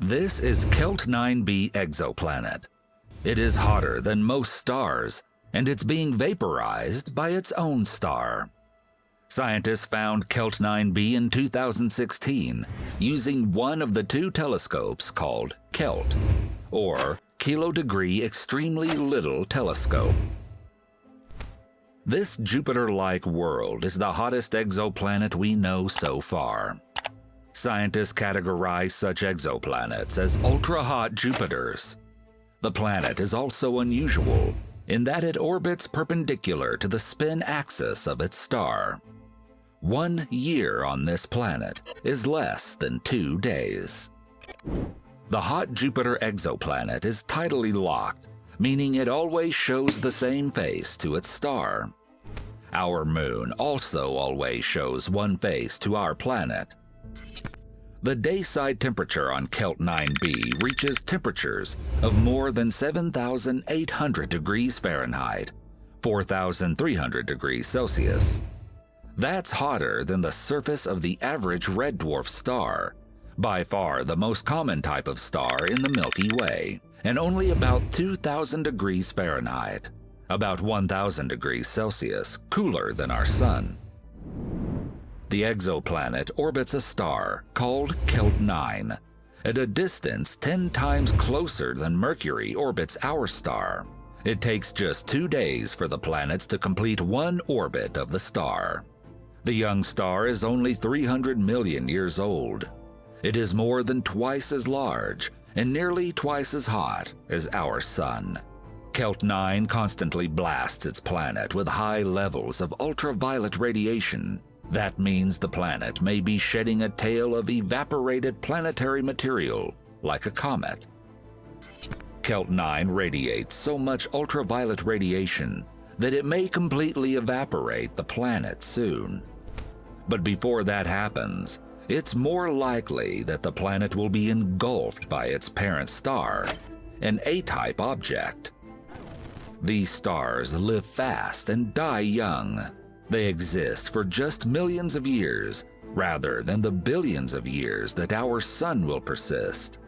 This is Kelt 9b exoplanet. It is hotter than most stars, and it's being vaporized by its own star. Scientists found Kelt 9b in 2016 using one of the two telescopes called KELT, or Kilo Degree Extremely Little Telescope. This Jupiter-like world is the hottest exoplanet we know so far. Scientists categorize such exoplanets as ultra-hot Jupiters. The planet is also unusual in that it orbits perpendicular to the spin axis of its star. One year on this planet is less than two days. The hot Jupiter exoplanet is tidally locked, meaning it always shows the same face to its star. Our moon also always shows one face to our planet. The dayside temperature on Kelt 9b reaches temperatures of more than 7,800 degrees Fahrenheit, 4,300 degrees Celsius. That's hotter than the surface of the average red dwarf star, by far the most common type of star in the Milky Way, and only about 2,000 degrees Fahrenheit, about 1,000 degrees Celsius cooler than our Sun. The exoplanet orbits a star called Kelt 9 at a distance 10 times closer than Mercury orbits our star. It takes just two days for the planets to complete one orbit of the star. The young star is only 300 million years old. It is more than twice as large and nearly twice as hot as our Sun. Kelt 9 constantly blasts its planet with high levels of ultraviolet radiation that means the planet may be shedding a tail of evaporated planetary material, like a comet. Kelt 9 radiates so much ultraviolet radiation that it may completely evaporate the planet soon. But before that happens, it's more likely that the planet will be engulfed by its parent star, an A-type object. These stars live fast and die young, they exist for just millions of years rather than the billions of years that our sun will persist.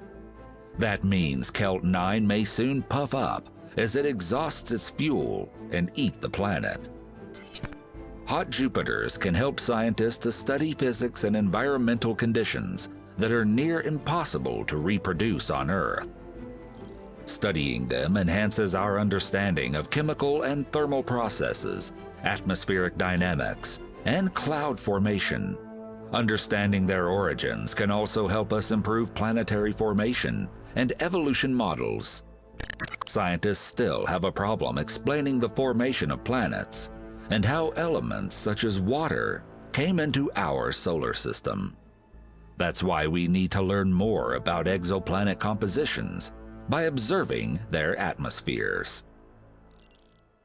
That means Kelt 9 may soon puff up as it exhausts its fuel and eat the planet. Hot Jupiters can help scientists to study physics and environmental conditions that are near impossible to reproduce on Earth. Studying them enhances our understanding of chemical and thermal processes atmospheric dynamics, and cloud formation. Understanding their origins can also help us improve planetary formation and evolution models. Scientists still have a problem explaining the formation of planets and how elements such as water came into our solar system. That's why we need to learn more about exoplanet compositions by observing their atmospheres.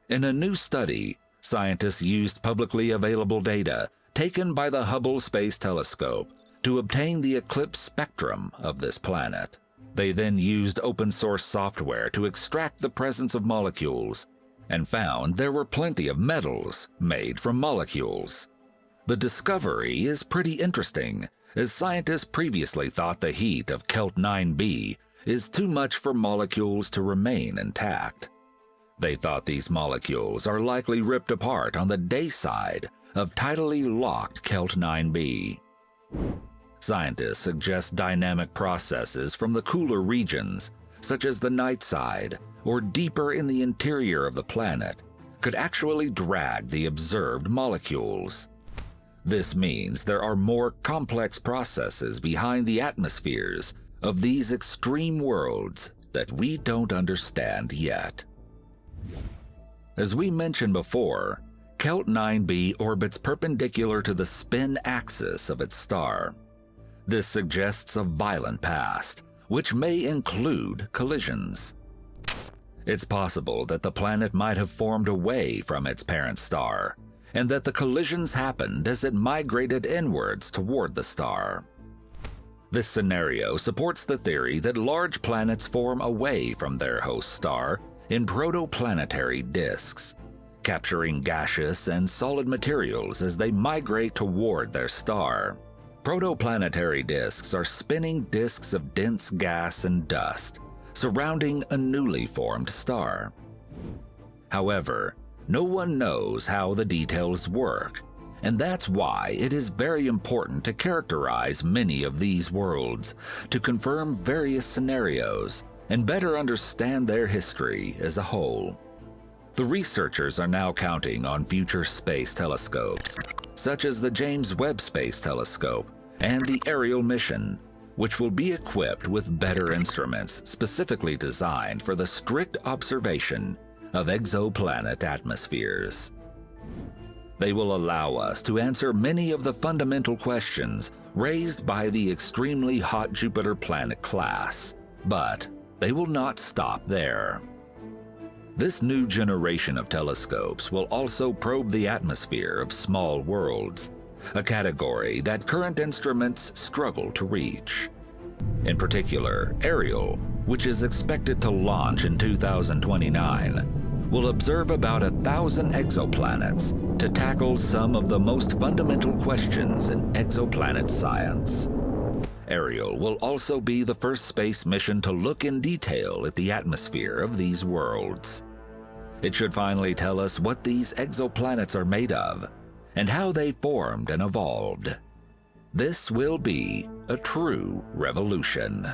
In a new study, scientists used publicly available data taken by the Hubble Space Telescope to obtain the eclipse spectrum of this planet. They then used open source software to extract the presence of molecules and found there were plenty of metals made from molecules. The discovery is pretty interesting, as scientists previously thought the heat of Kelt 9b is too much for molecules to remain intact. They thought these molecules are likely ripped apart on the day side of tidally locked Kelt 9b. Scientists suggest dynamic processes from the cooler regions, such as the night side or deeper in the interior of the planet, could actually drag the observed molecules. This means there are more complex processes behind the atmospheres of these extreme worlds that we don't understand yet. As we mentioned before, Kelt 9b orbits perpendicular to the spin axis of its star. This suggests a violent past, which may include collisions. It's possible that the planet might have formed away from its parent star, and that the collisions happened as it migrated inwards toward the star. This scenario supports the theory that large planets form away from their host star in protoplanetary disks, capturing gaseous and solid materials as they migrate toward their star. Protoplanetary disks are spinning disks of dense gas and dust surrounding a newly formed star. However, no one knows how the details work, and that's why it is very important to characterize many of these worlds to confirm various scenarios and better understand their history as a whole. The researchers are now counting on future space telescopes, such as the James Webb Space Telescope and the Ariel mission, which will be equipped with better instruments specifically designed for the strict observation of exoplanet atmospheres. They will allow us to answer many of the fundamental questions raised by the extremely hot Jupiter planet class, but they will not stop there. This new generation of telescopes will also probe the atmosphere of small worlds, a category that current instruments struggle to reach. In particular, Ariel, which is expected to launch in 2029, will observe about a thousand exoplanets to tackle some of the most fundamental questions in exoplanet science. Ariel will also be the first space mission to look in detail at the atmosphere of these worlds. It should finally tell us what these exoplanets are made of and how they formed and evolved. This will be a true revolution.